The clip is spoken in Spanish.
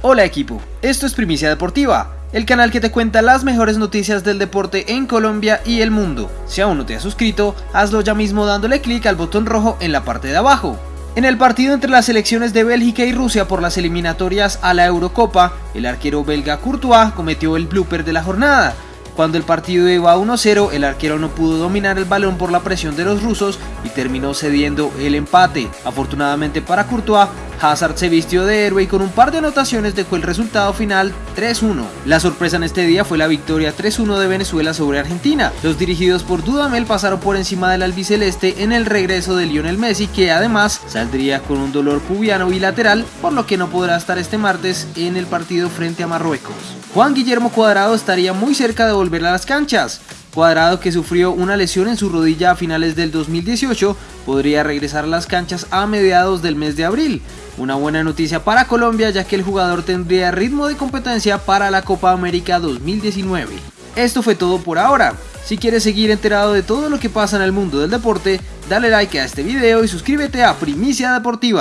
Hola equipo, esto es Primicia Deportiva, el canal que te cuenta las mejores noticias del deporte en Colombia y el mundo. Si aún no te has suscrito, hazlo ya mismo dándole clic al botón rojo en la parte de abajo. En el partido entre las selecciones de Bélgica y Rusia por las eliminatorias a la Eurocopa, el arquero belga Courtois cometió el blooper de la jornada, cuando el partido iba 1-0, el arquero no pudo dominar el balón por la presión de los rusos y terminó cediendo el empate. Afortunadamente para Courtois, Hazard se vistió de héroe y con un par de anotaciones dejó el resultado final 3-1. La sorpresa en este día fue la victoria 3-1 de Venezuela sobre Argentina. Los dirigidos por Dudamel pasaron por encima del albiceleste en el regreso de Lionel Messi que además saldría con un dolor pubiano bilateral por lo que no podrá estar este martes en el partido frente a Marruecos. Juan Guillermo Cuadrado estaría muy cerca de volver a las canchas. Cuadrado que sufrió una lesión en su rodilla a finales del 2018 podría regresar a las canchas a mediados del mes de abril. Una buena noticia para Colombia ya que el jugador tendría ritmo de competencia para la Copa América 2019. Esto fue todo por ahora. Si quieres seguir enterado de todo lo que pasa en el mundo del deporte, dale like a este video y suscríbete a Primicia Deportiva.